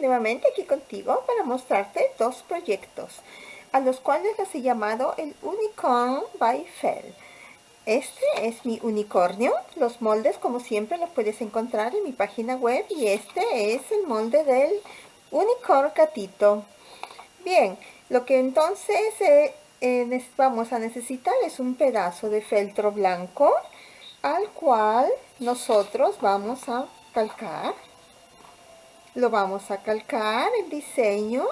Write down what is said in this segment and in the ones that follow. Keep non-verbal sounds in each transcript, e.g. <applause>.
nuevamente aquí contigo para mostrarte dos proyectos a los cuales las he llamado el Unicorn by Fell. Este es mi unicornio, los moldes como siempre los puedes encontrar en mi página web y este es el molde del unicorn gatito. Bien, lo que entonces eh, eh, vamos a necesitar es un pedazo de feltro blanco al cual nosotros vamos a calcar lo vamos a calcar el diseño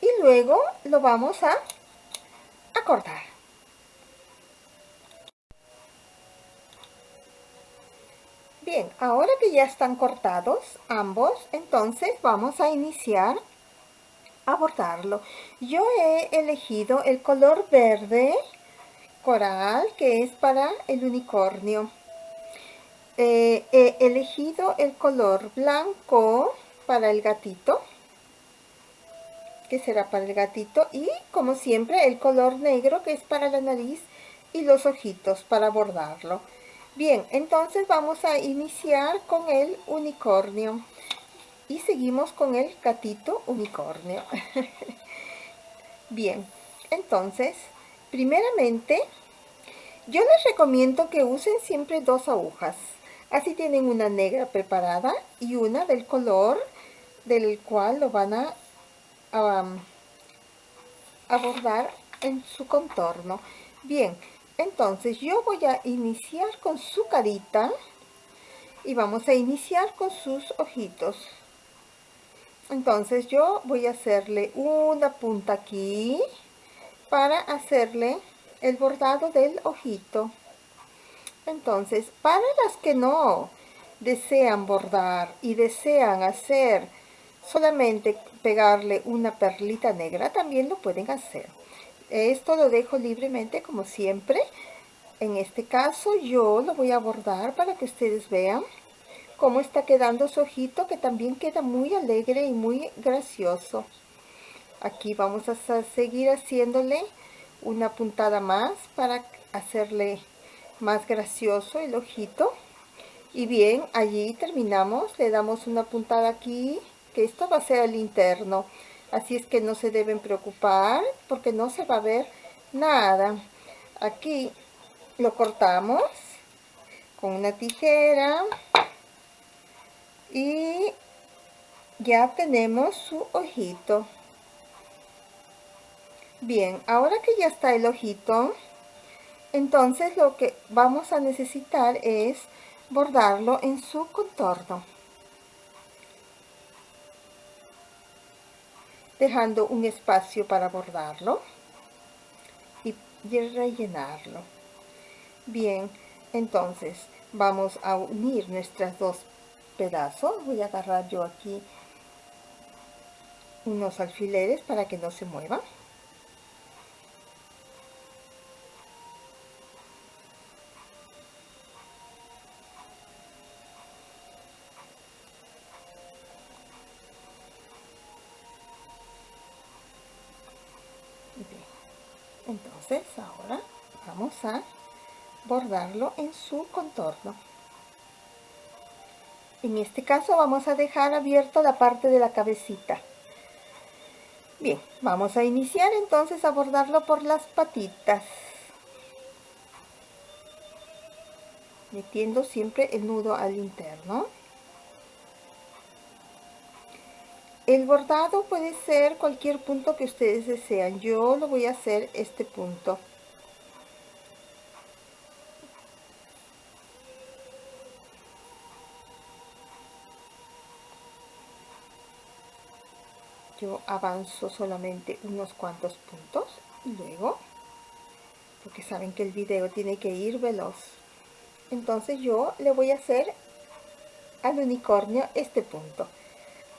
y luego lo vamos a, a cortar. Bien, ahora que ya están cortados ambos, entonces vamos a iniciar a bordarlo. Yo he elegido el color verde coral que es para el unicornio. Eh, he elegido el color blanco para el gatito que será para el gatito y como siempre el color negro que es para la nariz y los ojitos para bordarlo. Bien entonces vamos a iniciar con el unicornio. Y seguimos con el gatito unicornio. <laughs> Bien entonces primeramente yo les recomiendo que usen siempre dos agujas. Así tienen una negra preparada y una del color del cual lo van a, abordar en su contorno. Bien, entonces yo voy a iniciar con su carita y vamos a iniciar con sus ojitos. Entonces yo voy a hacerle una punta aquí para hacerle el bordado del ojito. Entonces, para las que no desean bordar y desean hacer solamente pegarle una perlita negra también lo pueden hacer. Esto lo dejo libremente como siempre. En este caso yo lo voy a bordar para que ustedes vean cómo está quedando su ojito que también queda muy alegre y muy gracioso. Aquí vamos a seguir haciéndole una puntada más para hacerle más gracioso el ojito. Y bien allí terminamos. Le damos una puntada aquí que esto va a ser el interno. Así es que no se deben preocupar porque no se va a ver nada. Aquí lo cortamos con una tijera y ya tenemos su ojito. Bien ahora que ya está el ojito entonces lo que vamos a necesitar es bordarlo en su contorno dejando un espacio para bordarlo y rellenarlo. Bien, entonces vamos a unir nuestras dos pedazos. Voy a agarrar yo aquí unos alfileres para que no se muevan. entonces ahora vamos bordarlo en su contorno. En este caso vamos a dejar abierto la parte de la cabecita. Bien vamos a iniciar entonces a bordarlo por las patitas. Metiendo siempre el nudo al interno. El bordado puede ser cualquier punto que ustedes desean. Yo lo voy a hacer este punto. Avanzo solamente unos cuantos puntos y luego, porque saben que el video tiene que ir veloz. Entonces yo le voy a hacer al unicornio este punto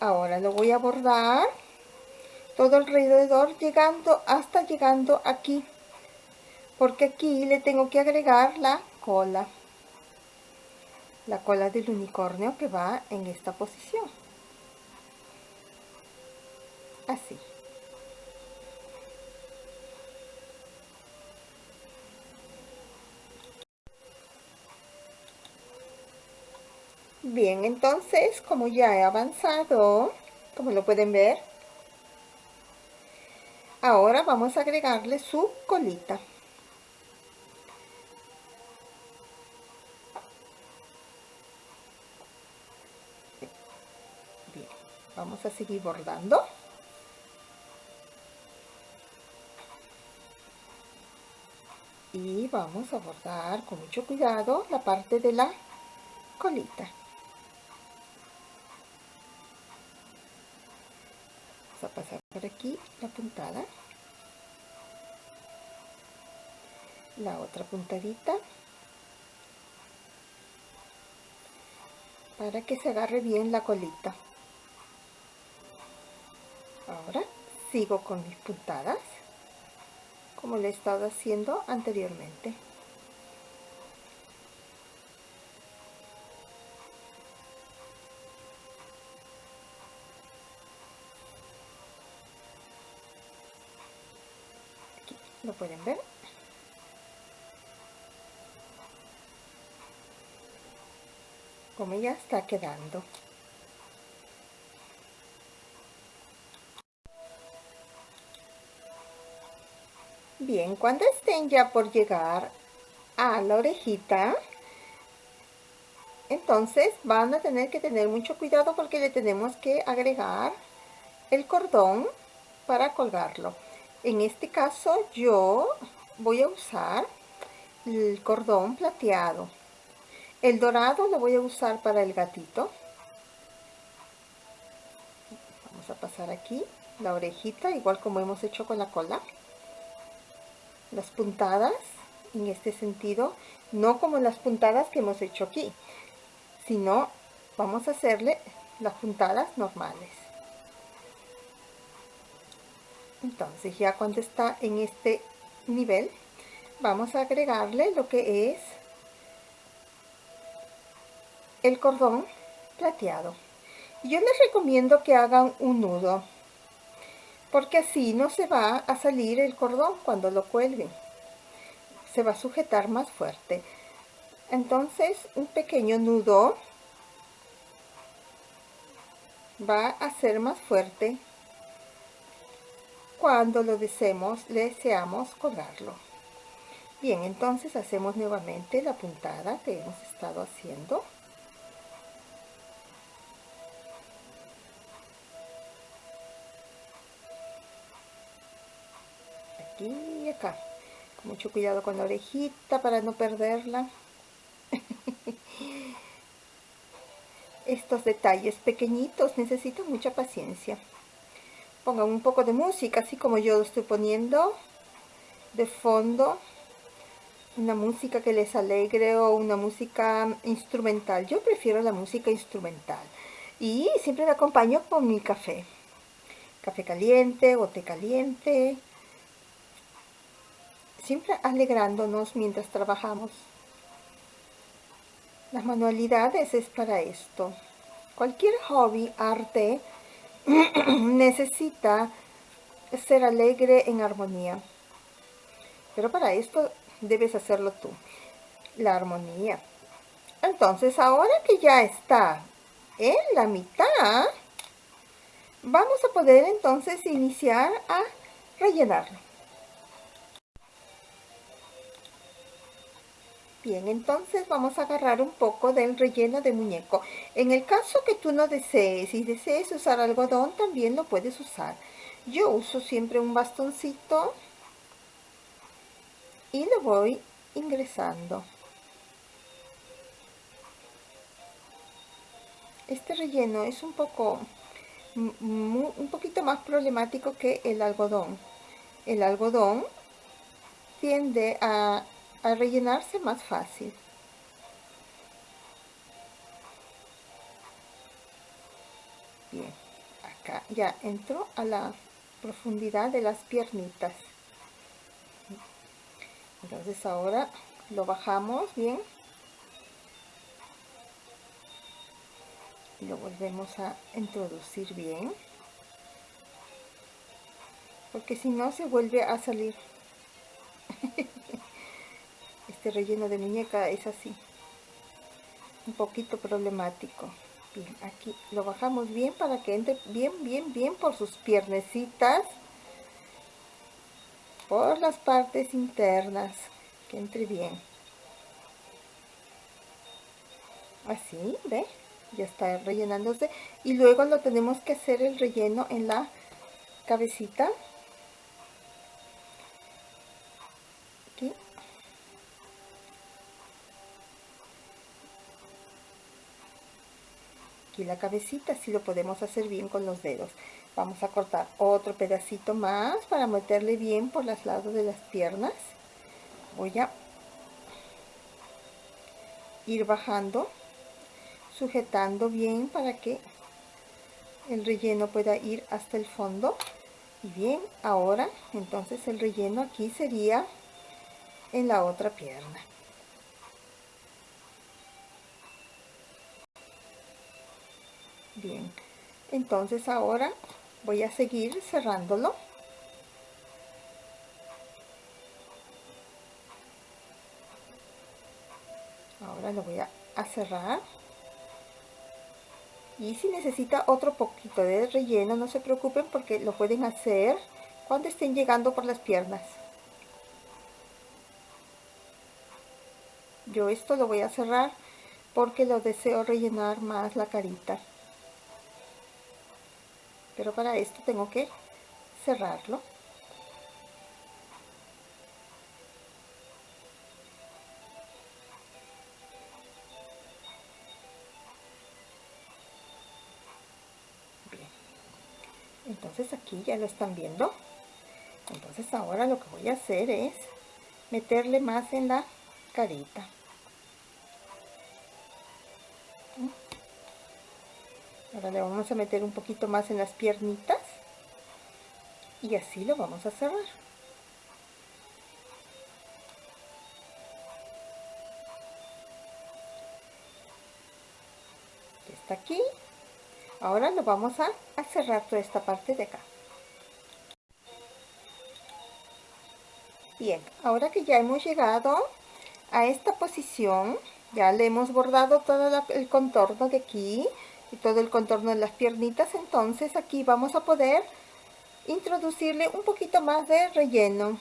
ahora lo voy a bordar todo alrededor llegando hasta llegando aquí porque aquí le tengo que agregar la cola la cola del unicornio que va en esta posición así Bien, entonces, como ya he avanzado, como lo pueden ver. Ahora vamos a agregarle su colita. Vamos a seguir bordando. Y vamos a bordar con mucho cuidado la parte de la colita. Vamos a pasar por aquí la puntada. La otra puntadita. Para que se agarre bien la colita. Ahora sigo con mis puntadas como le he estado haciendo anteriormente. lo pueden ver como ya está quedando bien cuando estén ya por llegar a la orejita entonces van a tener que tener mucho cuidado porque le tenemos que agregar el cordón para colgarlo en este caso yo voy a usar el cordón plateado. El dorado lo voy a usar para el gatito. Vamos a pasar aquí la orejita, igual como hemos hecho con la cola. Las puntadas en este sentido, no como las puntadas que hemos hecho aquí, sino vamos a hacerle las puntadas normales. Entonces ya cuando está en este nivel vamos a agregarle lo que es el cordón plateado. Yo les recomiendo que hagan un nudo porque así no se va a salir el cordón cuando lo cuelguen se va a sujetar más fuerte entonces un pequeño nudo va a ser más fuerte cuando lo deseemos, deseamos colgarlo. Bien, entonces hacemos nuevamente la puntada que hemos estado haciendo. Y acá. Mucho cuidado con la orejita para no perderla. Estos detalles pequeñitos necesitan mucha paciencia pongan un poco de música, así como yo lo estoy poniendo de fondo, una música que les alegre o una música instrumental. Yo prefiero la música instrumental y siempre la acompaño con mi café. Café caliente o caliente. Siempre alegrándonos mientras trabajamos. Las manualidades es para esto. Cualquier hobby, arte, <clears throat> necesita ser alegre en armonía. Pero para esto debes hacerlo tú. La armonía. Entonces, ahora que ya está en la mitad, vamos a poder entonces iniciar a rellenarlo. Bien, entonces vamos a agarrar un poco del relleno de muñeco. En el caso que tú no desees y desees usar algodón, también lo puedes usar. Yo uso siempre un bastoncito y lo voy ingresando. Este relleno es un poco, un poquito más problemático que el algodón. El algodón tiende a a rellenarse más fácil. Bien, acá ya entro a la profundidad de las piernitas. Entonces ahora lo bajamos bien. Lo volvemos a introducir bien. Porque si no se vuelve a salir. <laughs> este relleno de muñeca es así un poquito problemático Bien, aquí lo bajamos bien para que entre bien, bien, bien por sus piernecitas. Por las partes internas. Que entre bien. Así, ¿ve? Ya está rellenándose. Y luego lo tenemos que hacer el relleno en la cabecita. Aquí. La cabecita, así lo podemos hacer bien con los dedos. Vamos a cortar otro pedacito más para meterle bien por los lados de las piernas. Voy a ir bajando, sujetando bien para que el relleno pueda ir hasta el fondo. Y bien, ahora entonces el relleno aquí sería en la otra pierna. Bien, entonces ahora voy a seguir cerrándolo. Ahora lo voy a, cerrar. Y si necesita otro poquito de relleno no se preocupen porque lo pueden hacer cuando estén llegando por las piernas. Yo esto lo voy a cerrar porque lo deseo rellenar más la carita pero para esto tengo que cerrarlo. Entonces aquí ya lo están viendo. Entonces ahora lo que voy a hacer es meterle más en la carita ahora le vamos a meter un poquito más en las piernitas. Y así lo vamos a cerrar. Está aquí. Ahora lo vamos a, cerrar toda esta parte de acá. Bien ahora que ya hemos llegado a esta posición ya le hemos bordado todo el contorno de aquí y todo el contorno de las piernitas. Entonces aquí vamos a poder introducirle un poquito más de relleno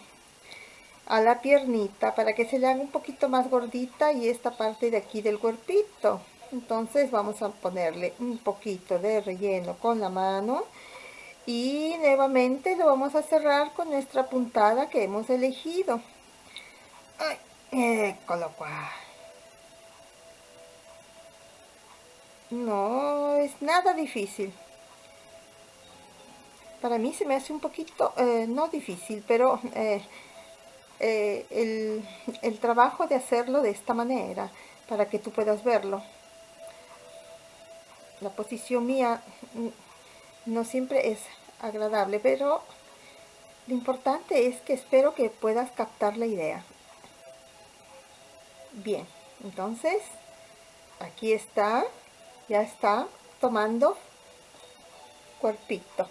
a la piernita para que se le haga un poquito más gordita y esta parte de aquí del cuerpito. Entonces vamos a ponerle un poquito de relleno con la mano y nuevamente lo vamos a cerrar con nuestra puntada que hemos elegido. Eh, no es nada difícil. Para mí se me hace un poquito eh, no difícil pero eh, eh, el, el trabajo de hacerlo de esta manera para que tú puedas verlo. La posición mía no siempre es agradable, pero lo importante es que espero que puedas captar la idea. Bien, entonces aquí está, ya está tomando cuerpito.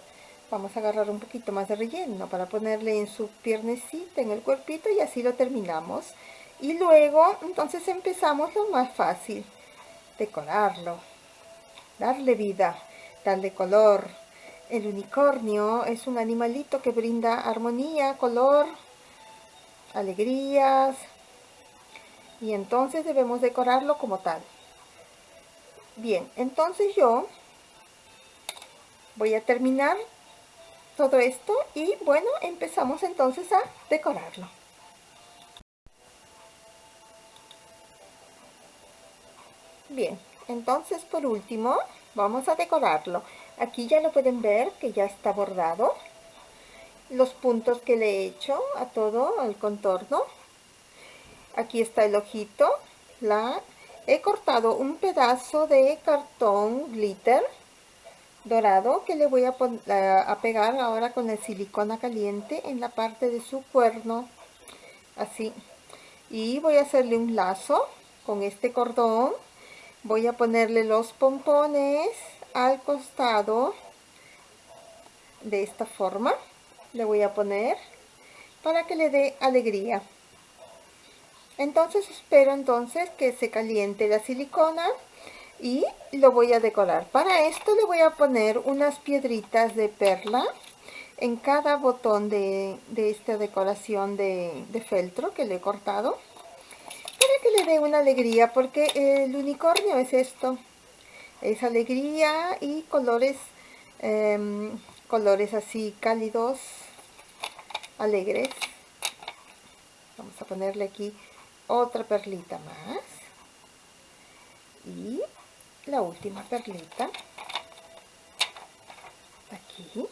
Vamos a agarrar un poquito más de relleno para ponerle en su piernecita, en el cuerpito y así lo terminamos. Y luego, entonces empezamos lo más fácil, decorarlo darle vida, darle color. El unicornio es un animalito que brinda armonía, color, alegrías, y entonces debemos decorarlo como tal. Bien, entonces yo voy a terminar todo esto y bueno, empezamos entonces a decorarlo. Bien, entonces por último vamos a decorarlo. Aquí ya lo pueden ver que ya está bordado. Los puntos que le he hecho a todo el contorno. Aquí está el ojito la he cortado un pedazo de cartón glitter dorado que le voy a, a pegar ahora con el silicona caliente en la parte de su cuerno así. Y voy a hacerle un lazo con este cordón. Voy a ponerle los pompones al costado de esta forma. Le voy a poner para que le dé alegría entonces espero entonces que se caliente la silicona y lo voy a decorar. Para esto le voy a poner unas piedritas de perla en cada botón de, esta decoración de, de, feltro que le he cortado para que le dé una alegría porque el unicornio es esto es alegría y colores em, colores así cálidos alegres vamos a ponerle aquí otra perlita más. Y la última perlita. Aquí.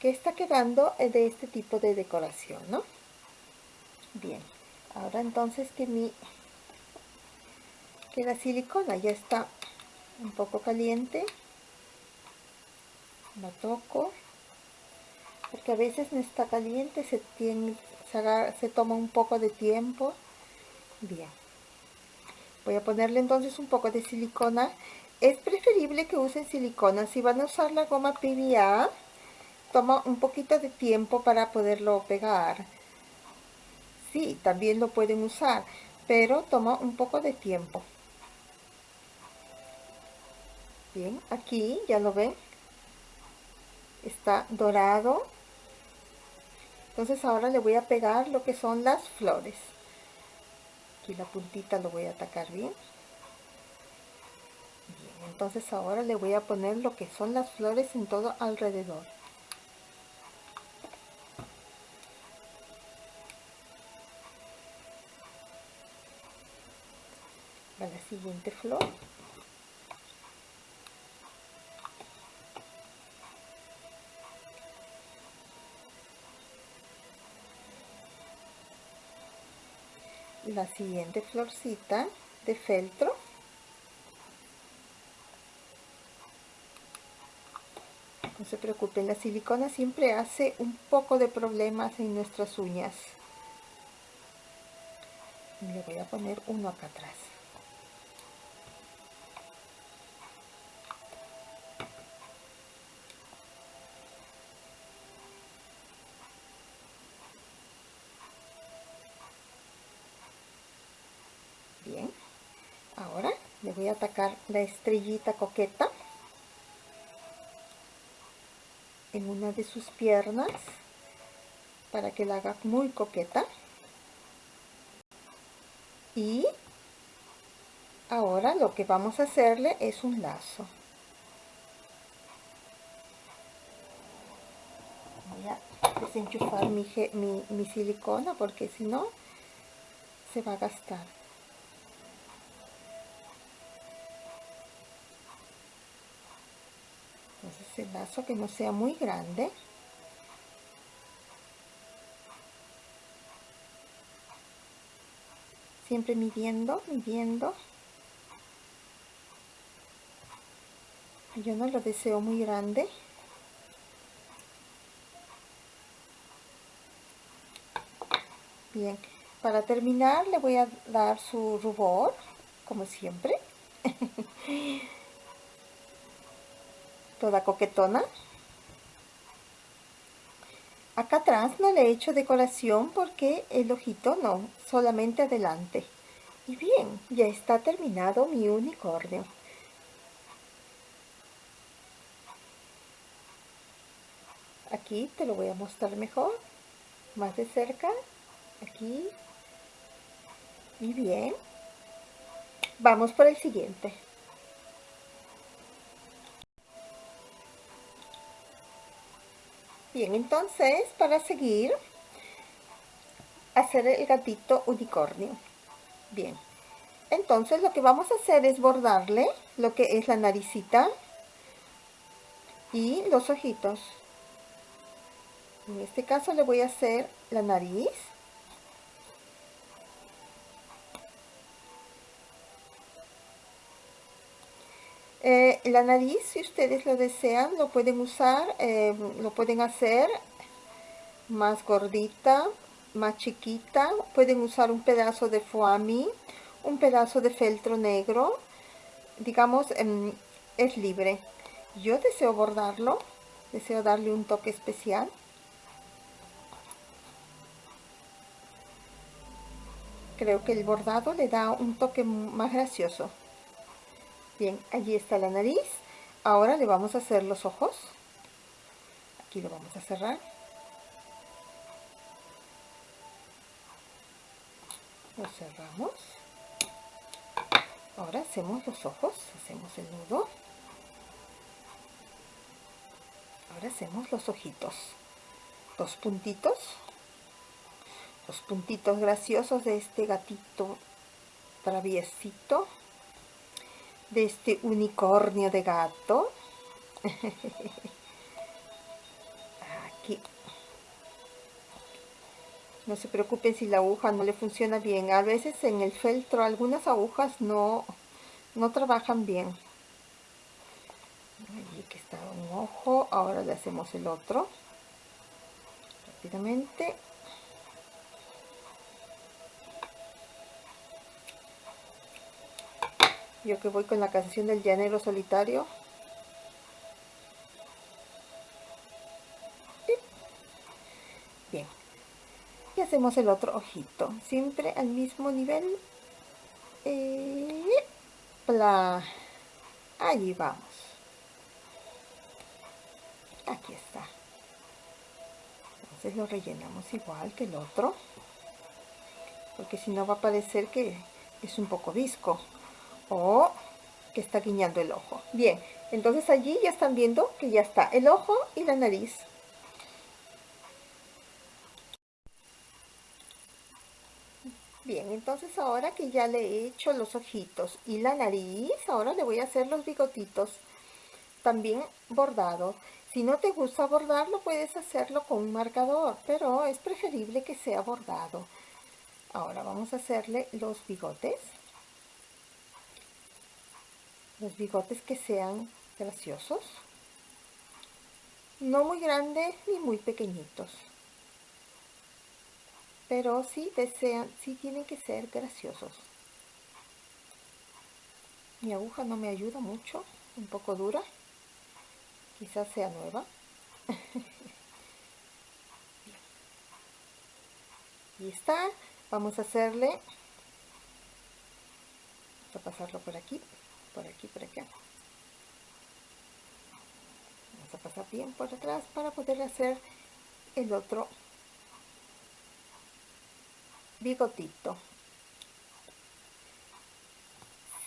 Que está quedando de este tipo de decoración, ¿no? Bien, ahora entonces que mi que la silicona ya está un poco caliente, la toco, porque a veces no está caliente, se, tiene, se, se toma un poco de tiempo. Bien, voy a ponerle entonces un poco de silicona. Es preferible que usen silicona, si van a usar la goma PVA, toma un poquito de tiempo para poderlo pegar. Sí, también lo pueden usar, pero toma un poco de tiempo. Bien, aquí ya lo ven. Está dorado. Entonces ahora le voy a pegar lo que son las flores. Aquí la puntita lo voy a atacar bien. Bien, entonces ahora le voy a poner lo que son las flores en todo alrededor. a la siguiente flor la siguiente florcita de feltro. No se preocupen la silicona siempre hace un poco de problemas en nuestras uñas. Le voy a poner uno acá atrás voy atacar la estrellita coqueta en una de sus piernas para que la haga muy coqueta. Y ahora lo que vamos a hacerle es un lazo. Voy a desenchufar mi, mi, mi silicona porque si no se va a gastar el lazo que no sea muy grande. Siempre midiendo midiendo. Yo no lo deseo muy grande. Bien para terminar le voy a dar su rubor como siempre <laughs> toda coquetona. Acá atrás no le he hecho decoración porque el ojito no, solamente adelante. Y bien, ya está terminado mi unicornio. Aquí te lo voy a mostrar mejor, más de cerca, aquí. Y bien, vamos por el siguiente. Bien, entonces para seguir, hacer el gatito unicornio. Bien, entonces lo que vamos a hacer es bordarle lo que es la naricita y los ojitos. En este caso le voy a hacer la nariz Eh, la nariz, si ustedes lo desean, lo pueden usar, eh, lo pueden hacer más gordita, más chiquita. Pueden usar un pedazo de foami, un pedazo de feltro negro. Digamos, em, es libre. Yo deseo bordarlo, deseo darle un toque especial. Creo que el bordado le da un toque más gracioso. Bien, allí está la nariz. Ahora le vamos a hacer los ojos. Aquí lo vamos a cerrar. Lo cerramos. Ahora hacemos los ojos, hacemos el nudo. Ahora hacemos los ojitos. Dos puntitos. Los puntitos graciosos de este gatito traviesito. De este unicornio de gato. <laughs> Aquí. No se preocupen si la aguja no le funciona bien. A veces en el feltro algunas agujas no, no trabajan bien. Allí que está un ojo. Ahora le hacemos el otro. Rápidamente. Yo que voy con la canción del llanero solitario. Bien. Y hacemos el otro ojito. Siempre al mismo nivel. Eh, Allí vamos. Aquí está. Entonces lo rellenamos igual que el otro. Porque si no va a parecer que es un poco visco o que está guiñando el ojo. Bien, entonces allí ya están viendo que ya está el ojo y la nariz. Bien, entonces ahora que ya le he hecho los ojitos y la nariz, ahora le voy a hacer los bigotitos también bordados. Si no te gusta bordarlo, puedes hacerlo con un marcador, pero es preferible que sea bordado. Ahora vamos a hacerle los bigotes los bigotes que sean graciosos. No muy grandes ni muy pequeñitos. Pero sí desean, sí tienen que ser graciosos. Mi aguja no me ayuda mucho un poco dura. Quizás sea nueva. <laughs> Y está. Vamos a hacerle vamos a pasarlo por aquí por aquí, por acá. Vamos a pasar bien por atrás para poder hacer el otro bigotito.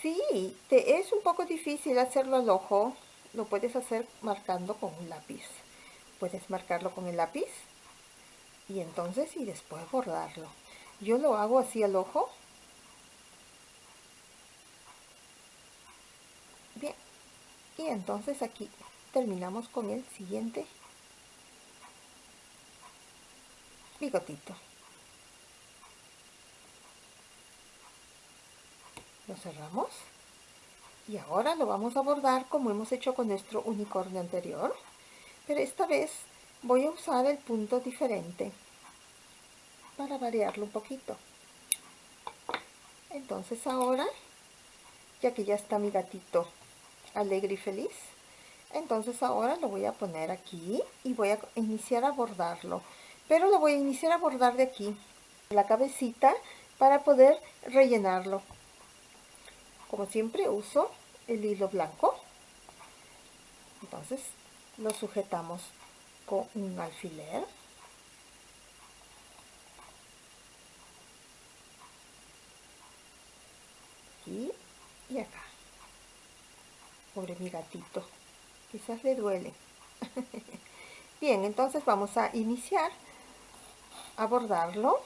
Si te es un poco difícil hacerlo al ojo, lo puedes hacer marcando con un lápiz. Puedes marcarlo con el lápiz y entonces y después bordarlo. Yo lo hago así al ojo y entonces aquí terminamos con el siguiente bigotito. Lo cerramos. Y ahora lo vamos a bordar como hemos hecho con nuestro unicornio anterior. Pero esta vez voy a usar el punto diferente para variarlo un poquito. Entonces ahora ya que ya está mi gatito alegre y feliz. Entonces ahora lo voy a poner aquí y voy a iniciar a bordarlo. Pero lo voy a iniciar a bordar de aquí la cabecita para poder rellenarlo. Como siempre uso el hilo blanco. Entonces lo sujetamos con un alfiler. Aquí y acá Pobre mi gatito. Quizás le duele. <laughs> Bien, entonces vamos a iniciar a bordarlo.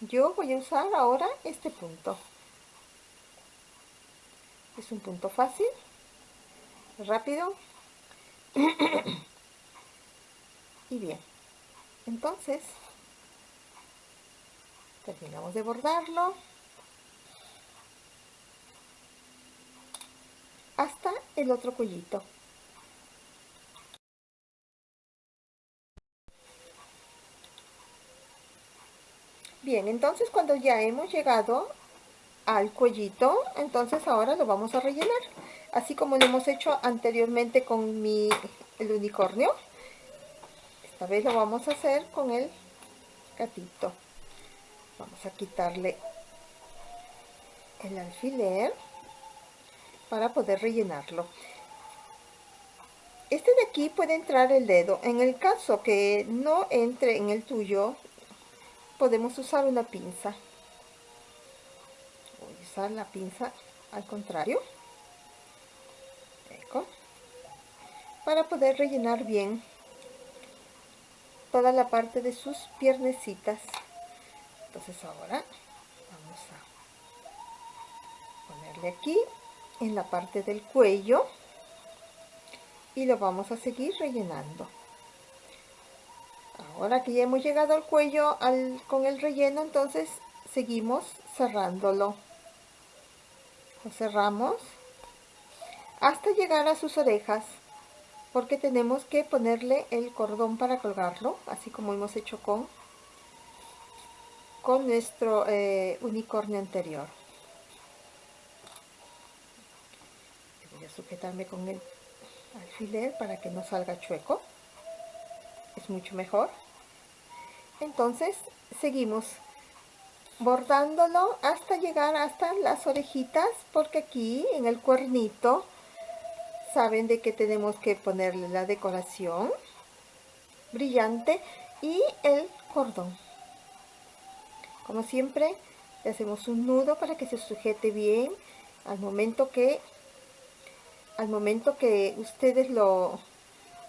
Yo voy a usar ahora este punto. Es un punto fácil, rápido. <clears throat> y bien, entonces terminamos de bordarlo. Hasta el otro cuellito. Bien, entonces cuando ya hemos llegado al cuellito, entonces ahora lo vamos a rellenar. Así como lo hemos hecho anteriormente con mi, el unicornio. Esta vez lo vamos a hacer con el gatito. a quitarle el alfiler para poder rellenarlo. Este de aquí puede entrar el dedo. En el caso que no entre en el tuyo podemos usar una pinza. Voy a usar la pinza al contrario. Para poder rellenar bien toda la parte de sus piernecitas. Entonces ahora vamos a ponerle aquí en la parte del cuello y lo vamos a seguir rellenando. Ahora que ya hemos llegado al cuello con el relleno entonces seguimos cerrándolo. Lo cerramos hasta llegar a sus orejas porque tenemos que ponerle el cordón para colgarlo así como hemos hecho con con nuestro eh, unicornio anterior voy a sujetarme con el alfiler para que no salga chueco. Es mucho mejor. Entonces seguimos bordándolo hasta llegar hasta las orejitas porque aquí en el cuernito saben de que tenemos que ponerle la decoración brillante y el cordón. Como siempre le hacemos un nudo para que se sujete bien al momento que al momento que ustedes lo,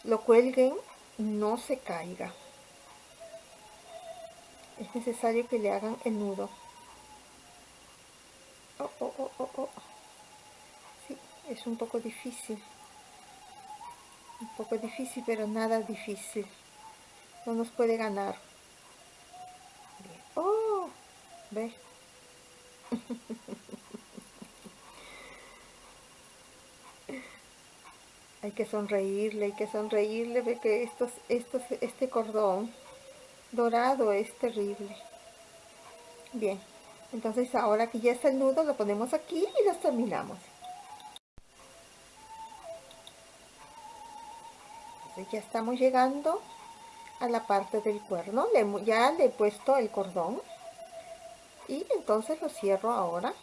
lo cuelguen no se caiga. Es necesario que le hagan el nudo. Oh, oh, oh, oh, oh. Sí, es un poco difícil. Un poco difícil pero nada difícil. No nos puede ganar. Oh ve <laughs> hay que sonreírle, hay que sonreírle, ve que estos, estos, este cordón dorado es terrible. Bien, entonces ahora que ya está el nudo, lo ponemos aquí y los terminamos. ya estamos llegando a la parte del cuerno, ya le he puesto el cordón y entonces lo cierro ahora.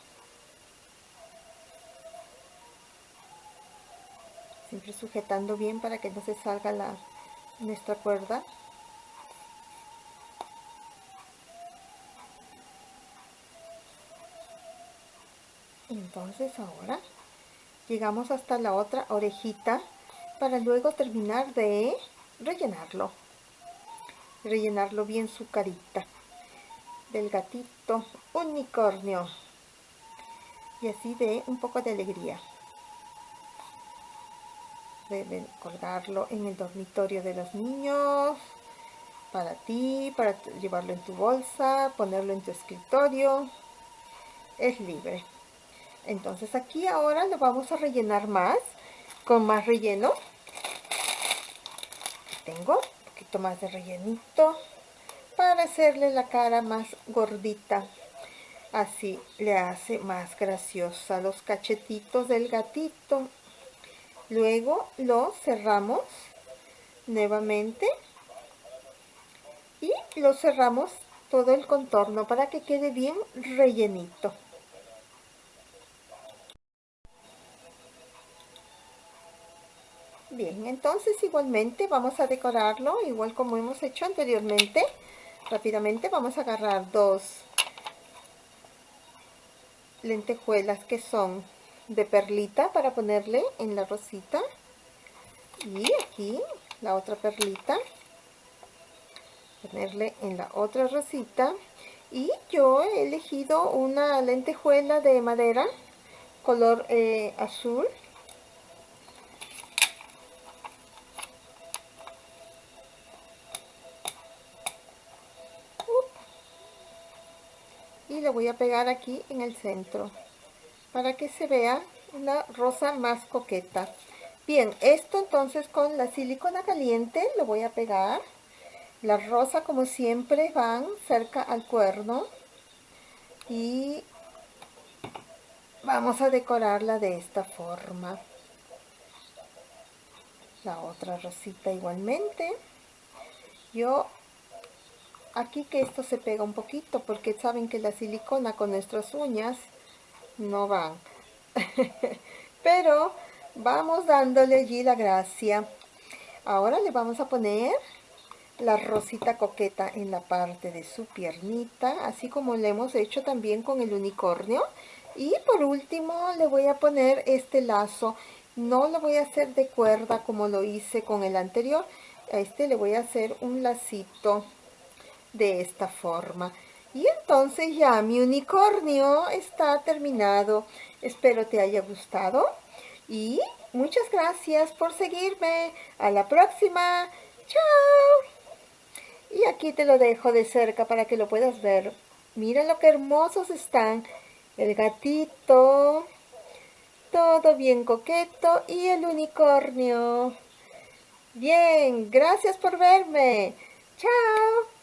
Siempre sujetando bien para que no se salga la, nuestra cuerda. Entonces ahora llegamos hasta la otra orejita para luego terminar de rellenarlo. Rellenarlo bien su carita del gatito unicornio. Y así de un poco de alegría deben colgarlo en el dormitorio de los niños para ti, para llevarlo en tu bolsa, ponerlo en tu escritorio. Es libre. Entonces aquí ahora lo vamos a rellenar más con más relleno. Tengo un poquito más de rellenito para hacerle la cara más gordita. Así le hace más graciosa los cachetitos del gatito luego lo cerramos nuevamente y lo cerramos todo el contorno para que quede bien rellenito. Bien entonces igualmente vamos a decorarlo igual como hemos hecho anteriormente. Rápidamente vamos a agarrar dos lentejuelas que son de perlita para ponerle en la rosita. Y aquí la otra perlita. Ponerle en la otra rosita. Y yo he elegido una lentejuela de madera color eh, azul. Y le voy a pegar aquí en el centro para que se vea una rosa más coqueta. Bien, esto entonces con la silicona caliente lo voy a pegar. La rosa como siempre van cerca al cuerno y vamos a decorarla de esta forma. La otra rosita igualmente. Yo aquí que esto se pega un poquito porque saben que la silicona con nuestras uñas no van. <laughs> Pero vamos dándole allí la gracia. Ahora le vamos a poner la rosita coqueta en la parte de su piernita, así como le hemos hecho también con el unicornio. Y por último le voy a poner este lazo. No lo voy a hacer de cuerda como lo hice con el anterior. A este le voy a hacer un lacito de esta forma. Y entonces ya mi unicornio está terminado. Espero te haya gustado. Y muchas gracias por seguirme. A la próxima. ¡Chao! Y aquí te lo dejo de cerca para que lo puedas ver. Mira lo que hermosos están. El gatito. Todo bien coqueto. Y el unicornio. Bien, gracias por verme. Chao.